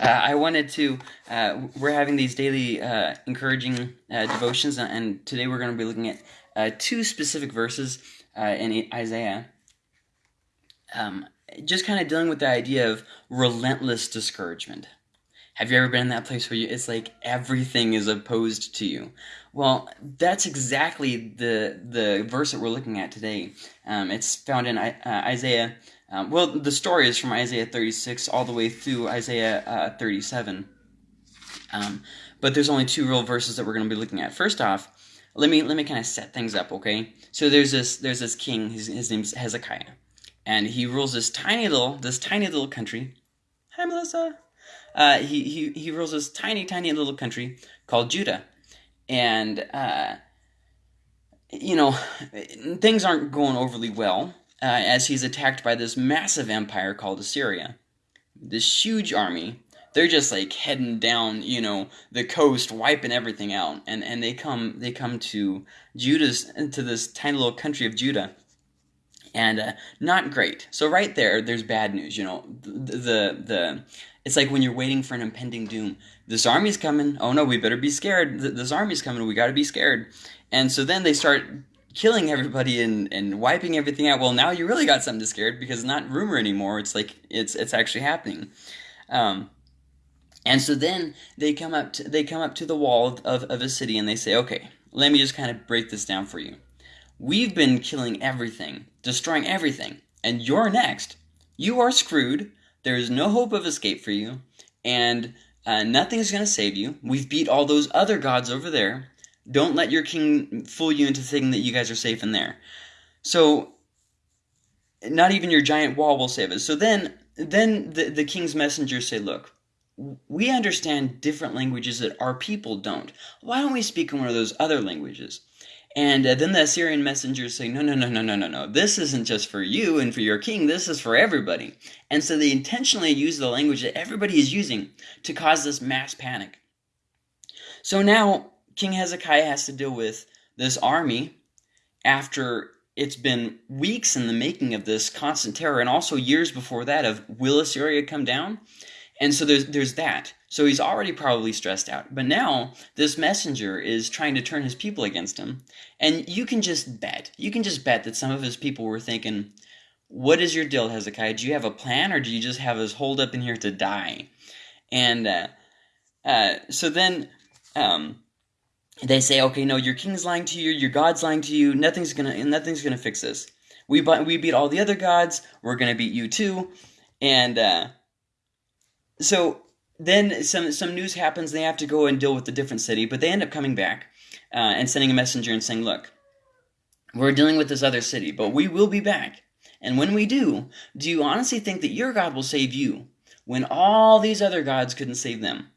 Uh, I wanted to. Uh, we're having these daily uh, encouraging uh, devotions, and today we're going to be looking at uh, two specific verses uh, in Isaiah. Um, just kind of dealing with the idea of relentless discouragement. Have you ever been in that place where you, it's like everything is opposed to you? Well, that's exactly the the verse that we're looking at today. Um, it's found in Isaiah um, well, the story is from Isaiah 36 all the way through Isaiah uh, 37. Um, but there's only two real verses that we're going to be looking at. First off, let me let me kind of set things up, okay? So there's this there's this king. His, his name's Hezekiah, and he rules this tiny little this tiny little country. Hi, Melissa. Uh, he he he rules this tiny tiny little country called Judah, and uh, you know things aren't going overly well uh, as he's attacked by this massive empire called Assyria. This huge army. They're just like heading down, you know, the coast, wiping everything out, and and they come they come to Judah's to this tiny little country of Judah, and uh, not great. So right there, there's bad news. You know, the, the the it's like when you're waiting for an impending doom. This army's coming. Oh no, we better be scared. This army's coming. We got to be scared. And so then they start killing everybody and, and wiping everything out. Well, now you really got something to scared because it's not rumor anymore. It's like it's it's actually happening. Um, and so then they come up to, they come up to the wall of, of, a city and they say, okay, let me just kind of break this down for you. We've been killing everything, destroying everything, and you're next. You are screwed. There is no hope of escape for you, and uh, nothing's going to save you. We've beat all those other gods over there. Don't let your king fool you into thinking that you guys are safe in there. So, not even your giant wall will save us. So then, then the, the king's messengers say, look, we understand different languages that our people don't. Why don't we speak in one of those other languages? And uh, then the Assyrian messengers say, no, no, no, no, no, no, no. This isn't just for you and for your king. This is for everybody. And so they intentionally use the language that everybody is using to cause this mass panic. So now King Hezekiah has to deal with this army after it's been weeks in the making of this constant terror and also years before that of will Assyria come down? And so there's there's that. So he's already probably stressed out. But now this messenger is trying to turn his people against him. And you can just bet. You can just bet that some of his people were thinking, what is your deal, Hezekiah? Do you have a plan or do you just have us holed up in here to die? And uh, uh, so then um, they say, okay, no, your king's lying to you, your god's lying to you. Nothing's gonna, nothing's gonna fix this. We we beat all the other gods. We're gonna beat you too, and uh, so then some some news happens. They have to go and deal with the different city, but they end up coming back uh, and sending a messenger and saying, look, we're dealing with this other city, but we will be back. And when we do, do you honestly think that your God will save you when all these other gods couldn't save them?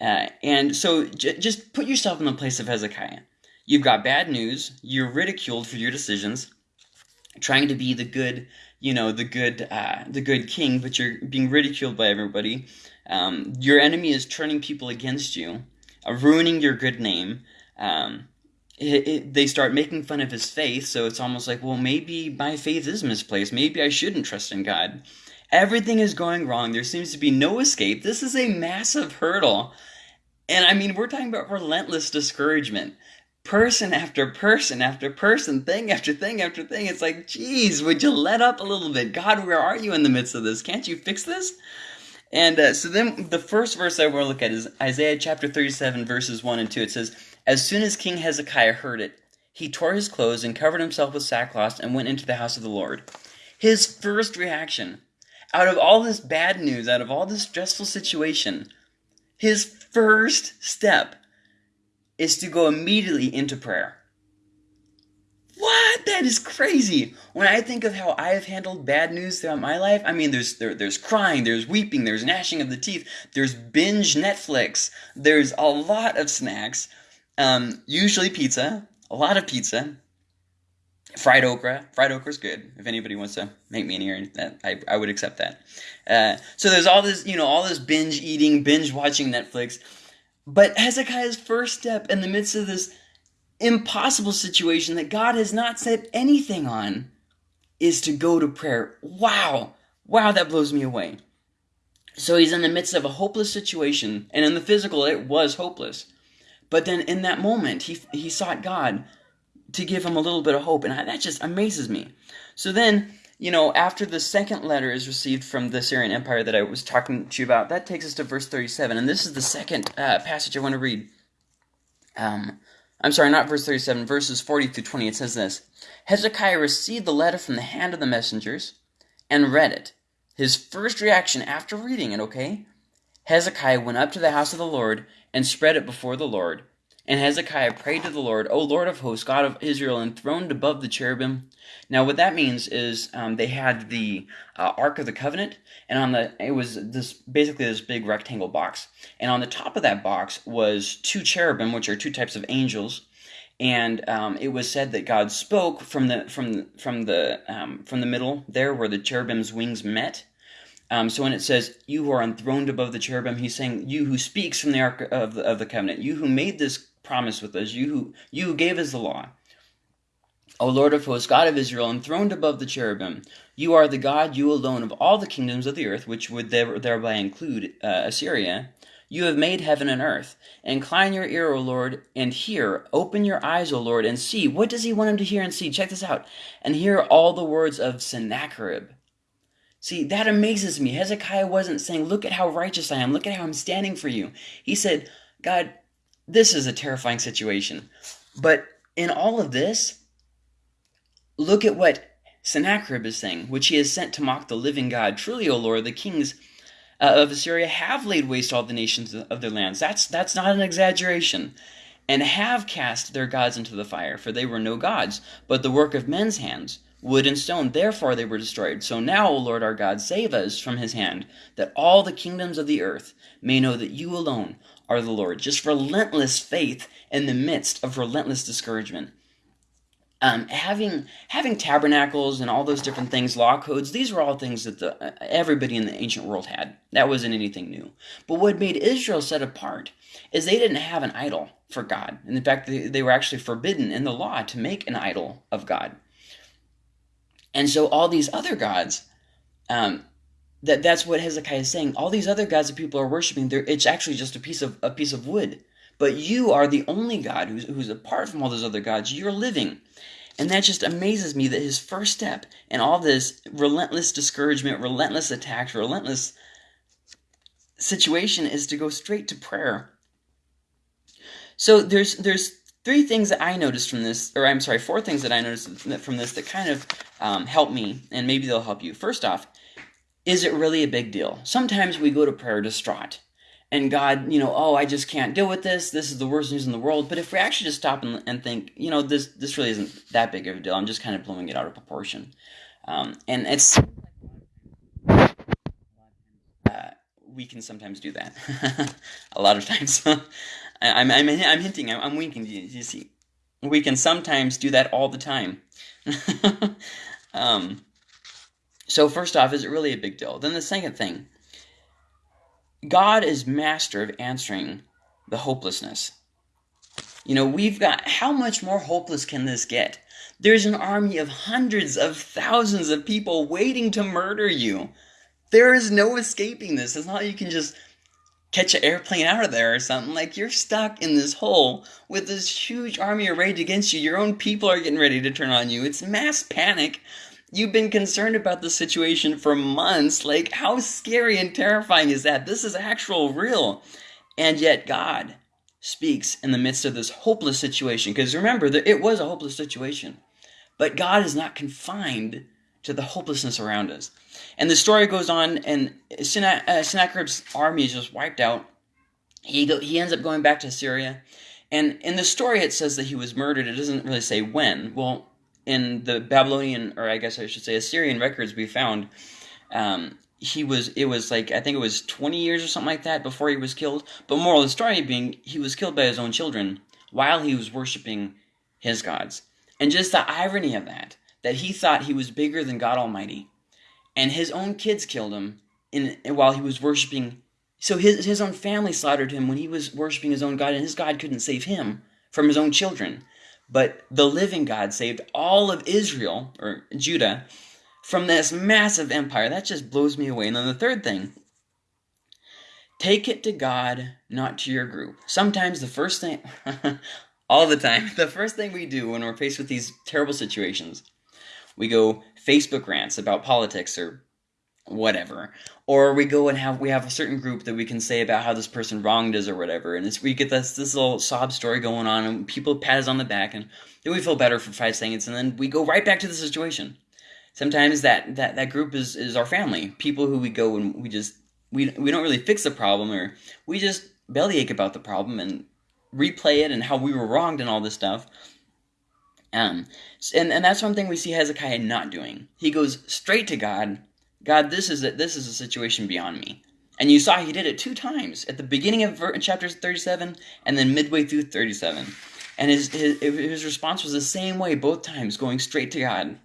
Uh, and so just put yourself in the place of Hezekiah. You've got bad news. You're ridiculed for your decisions, trying to be the good, you know, the good, uh, the good king, but you're being ridiculed by everybody. Um, your enemy is turning people against you, uh, ruining your good name. Um, it, it, they start making fun of his faith, so it's almost like, well, maybe my faith is misplaced. Maybe I shouldn't trust in God. Everything is going wrong. There seems to be no escape. This is a massive hurdle. And I mean, we're talking about relentless discouragement. Person after person after person, thing after thing after thing. It's like, geez, would you let up a little bit? God, where are you in the midst of this? Can't you fix this? And uh, so then the first verse I want to look at is Isaiah chapter 37, verses 1 and 2. It says, As soon as King Hezekiah heard it, he tore his clothes and covered himself with sackcloth and went into the house of the Lord. His first reaction out of all this bad news, out of all this stressful situation, his first step is to go immediately into prayer. What? That is crazy. When I think of how I have handled bad news throughout my life, I mean, there's there, there's crying, there's weeping, there's gnashing of the teeth, there's binge Netflix, there's a lot of snacks, um, usually pizza, a lot of pizza, fried okra. Fried okra is good. If anybody wants to make me an ear, that I, I would accept that. Uh, so there's all this, you know, all this binge eating, binge watching Netflix. But Hezekiah's first step in the midst of this impossible situation that God has not said anything on is to go to prayer. Wow. Wow, that blows me away. So he's in the midst of a hopeless situation, and in the physical, it was hopeless. But then in that moment, he, he sought God to give him a little bit of hope, and I, that just amazes me. So then, you know, after the second letter is received from the Syrian Empire that I was talking to you about, that takes us to verse 37, and this is the second uh, passage I want to read. Um, I'm sorry, not verse 37, verses 40 through 20. It says this Hezekiah received the letter from the hand of the messengers and read it. His first reaction after reading it, okay? Hezekiah went up to the house of the Lord and spread it before the Lord. And Hezekiah prayed to the Lord, O Lord of hosts, God of Israel, enthroned above the cherubim. Now, what that means is um, they had the uh, Ark of the Covenant, and on the it was this basically this big rectangle box, and on the top of that box was two cherubim, which are two types of angels, and um, it was said that God spoke from the from from the um, from the middle there where the cherubim's wings met. Um, so when it says "you who are enthroned above the cherubim," he's saying you who speaks from the ark of the, of the covenant, you who made this promise with us, you who you who gave us the law. O Lord of hosts, God of Israel, enthroned above the cherubim, you are the God, you alone, of all the kingdoms of the earth, which would thereby include uh, Assyria. You have made heaven and earth. Incline your ear, O Lord, and hear. Open your eyes, O Lord, and see. What does he want him to hear and see? Check this out. And hear all the words of Sennacherib. See, that amazes me. Hezekiah wasn't saying, Look at how righteous I am. Look at how I'm standing for you. He said, God, this is a terrifying situation. But in all of this, look at what Sennacherib is saying, which he has sent to mock the living God. Truly, O Lord, the kings uh, of Assyria have laid waste all the nations of their lands. That's that's not an exaggeration. And have cast their gods into the fire, for they were no gods, but the work of men's hands, wood and stone. Therefore they were destroyed. So now, O Lord our God, save us from his hand, that all the kingdoms of the earth may know that you alone are the Lord. Just relentless faith in the midst of relentless discouragement um, having having tabernacles and all those different things, law codes, these were all things that the, everybody in the ancient world had. That wasn't anything new. But what made Israel set apart is they didn't have an idol for God. And in fact, they, they were actually forbidden in the law to make an idol of God. And so all these other gods, um, that that's what Hezekiah is saying. All these other gods that people are worshiping—they're—it's actually just a piece of a piece of wood. But you are the only God who's, who's apart from all those other gods. You're living. And that just amazes me that his first step in all this relentless discouragement, relentless attacks, relentless situation is to go straight to prayer. So there's there's three things that I noticed from this, or I'm sorry, four things that I noticed from this that kind of um, help me, and maybe they'll help you. First off, is it really a big deal? Sometimes we go to prayer distraught and God, you know, oh, I just can't deal with this. This is the worst news in the world. But if we actually just stop and, and think, you know, this this really isn't that big of a deal. I'm just kind of blowing it out of proportion. Um, and it's uh, we can sometimes do that. a lot of times, I, am I'm, I'm I'm hinting. I'm, I'm winking. You, you see, we can sometimes do that all the time. um, so first off, is it really a big deal? Then the second thing God is master of answering the hopelessness. You know, we've got how much more hopeless can this get? There's an army of hundreds of thousands of people waiting to murder you. There is no escaping this. It's not like you can just catch an airplane out of there or something. Like you're stuck in this hole with this huge army arrayed against you. Your own people are getting ready to turn on you. It's mass panic. You've been concerned about the situation for months. Like, how scary and terrifying is that? This is actual real. And yet, God speaks in the midst of this hopeless situation. Because remember, it was a hopeless situation. But God is not confined to the hopelessness around us. And the story goes on, and uh, Sennacherib's army is just wiped out. He, go, he ends up going back to Syria. And in the story, it says that he was murdered. It doesn't really say when. Well, in the Babylonian, or I guess I should say Assyrian records we found, um, he was, it was like, I think it was 20 years or something like that before he was killed. But moral of the story being, he was killed by his own children while he was worshiping his gods. And just the irony of that, that he thought he was bigger than God Almighty, and his own kids killed him in, while he was worshiping. So his, his own family slaughtered him when he was worshiping his own God, and his God couldn't save him from his own children. But the living God saved all of Israel, or Judah, from this massive empire. That just blows me away. And then the third thing take it to God, not to your group. Sometimes the first thing, all the time, the first thing we do when we're faced with these terrible situations, we go Facebook rants about politics or whatever. Or we go and have we have a certain group that we can say about how this person wronged us or whatever. And it's we get this this little sob story going on and people pat us on the back and then we feel better for five seconds and then we go right back to the situation. Sometimes that that that group is is our family people who we go and we just we we don't really fix the problem or we just bellyache about the problem and replay it and how we were wronged and all this stuff. Um and and that's one thing we see Hezekiah not doing. He goes straight to God God, this is a, this is a situation beyond me. And you saw he did it two times at the beginning of chapter 37 and then midway through 37. And his, his, his response was the same way both times, going straight to God.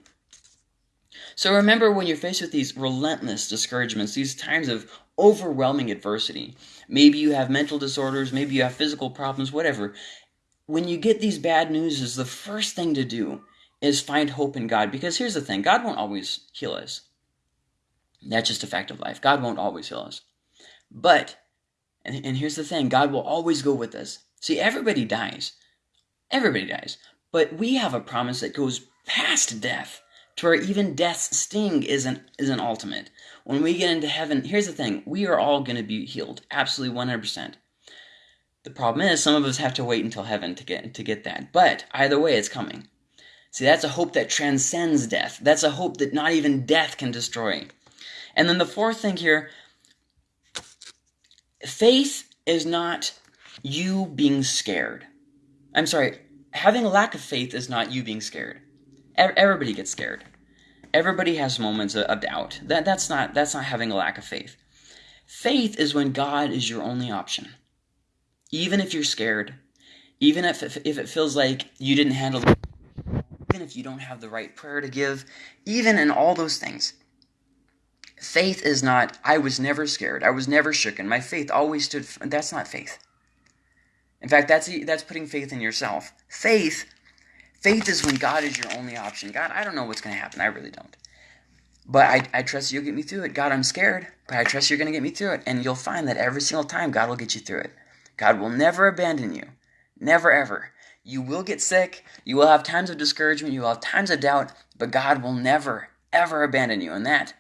So remember when you're faced with these relentless discouragements, these times of overwhelming adversity, maybe you have mental disorders, maybe you have physical problems, whatever. When you get these bad news, is the first thing to do is find hope in God. Because here's the thing God won't always heal us. That's just a fact of life. God won't always heal us. But, and, and here's the thing God will always go with us. See, everybody dies. Everybody dies. But we have a promise that goes past death to where even death's sting isn't isn't ultimate. When we get into heaven, here's the thing: we are all going to be healed, absolutely 100%. The problem is, some of us have to wait until heaven to get to get that. But either way, it's coming. See, that's a hope that transcends death. That's a hope that not even death can destroy. And then the fourth thing here faith is not you being scared. I'm sorry, having a lack of faith is not you being scared. Everybody gets scared. Everybody has moments of doubt. That, that's, not, that's not having a lack of faith. Faith is when God is your only option. Even if you're scared, even if, if, it feels like you didn't handle it, even if you don't have the right prayer to give, even in all those things, Faith is not, I was never scared. I was never shooken. My faith always stood. That's not faith. In fact, that's, that's putting faith in yourself. Faith, faith is when God is your only option. God, I don't know what's going to happen. I really don't. But I, I trust you'll get me through it. God, I'm scared, but I trust you're going to get me through it. And you'll find that every single time, God will get you through it. God will never abandon you. Never, ever. You will get sick. You will have times of discouragement. You will have times of doubt. But God will never, ever abandon you. And that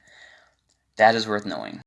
that is worth knowing.